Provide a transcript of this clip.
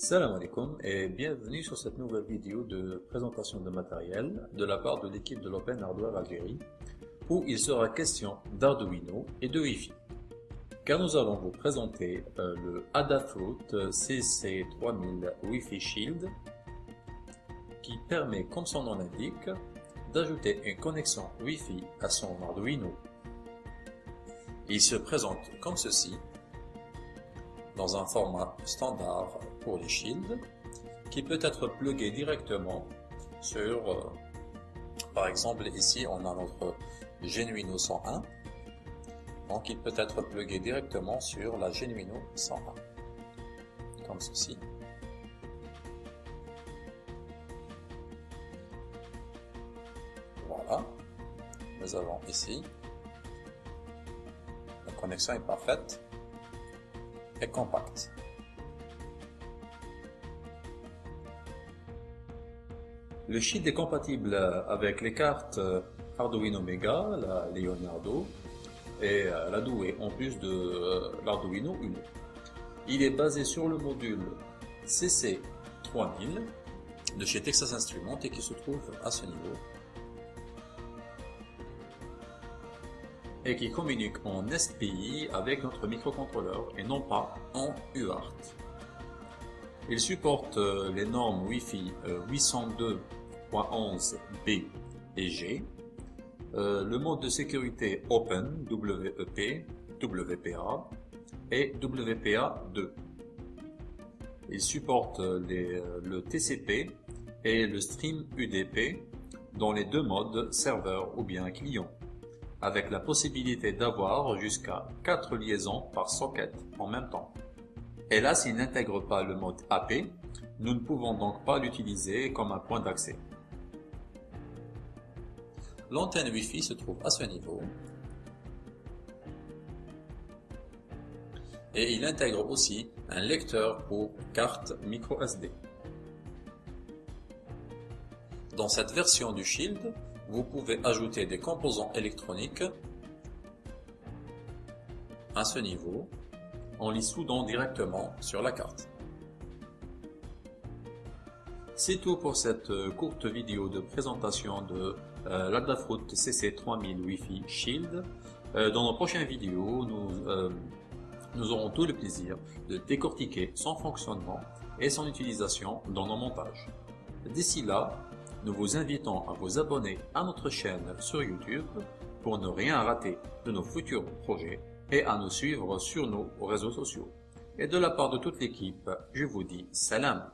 Salam alaikum et bienvenue sur cette nouvelle vidéo de présentation de matériel de la part de l'équipe de l'Open Hardware Algérie où il sera question d'Arduino et de Wi-Fi. Car nous allons vous présenter euh, le Adafruit CC3000 Wi-Fi Shield qui permet, comme son nom l'indique, d'ajouter une connexion Wi-Fi à son Arduino. Il se présente comme ceci dans un format standard pour les shields qui peut être plugué directement sur, euh, par exemple ici on a notre Genuino 101 donc il peut être plugué directement sur la Genuino 101 comme ceci. Voilà. Nous avons ici. La connexion est parfaite et compacte. Le shield est compatible avec les cartes Arduino Mega, la Leonardo et euh, la Douai en plus de euh, l'Arduino Uno. Il est basé sur le module CC3000 de chez Texas Instruments et qui se trouve à ce niveau et qui communique en SPI avec notre microcontrôleur et non pas en UART. Il supporte euh, les normes Wi-Fi 802.11b euh, et G, euh, le mode de sécurité Open WEP, WPA et WPA2. Il supporte le TCP et le Stream UDP dans les deux modes serveur ou bien client avec la possibilité d'avoir jusqu'à 4 liaisons par socket en même temps. Hélas, il n'intègre pas le mode AP, nous ne pouvons donc pas l'utiliser comme un point d'accès. L'antenne Wi-Fi se trouve à ce niveau. Et il intègre aussi un lecteur pour carte micro SD. Dans cette version du Shield, vous pouvez ajouter des composants électroniques à ce niveau en les soudant directement sur la carte. C'est tout pour cette courte vidéo de présentation de euh, l'Adafruit CC3000 Wi-Fi Shield. Euh, dans nos prochaines vidéos, nous, euh, nous aurons tout le plaisir de décortiquer son fonctionnement et son utilisation dans nos montages. D'ici là, nous vous invitons à vous abonner à notre chaîne sur YouTube pour ne rien rater de nos futurs projets et à nous suivre sur nos réseaux sociaux. Et de la part de toute l'équipe, je vous dis salam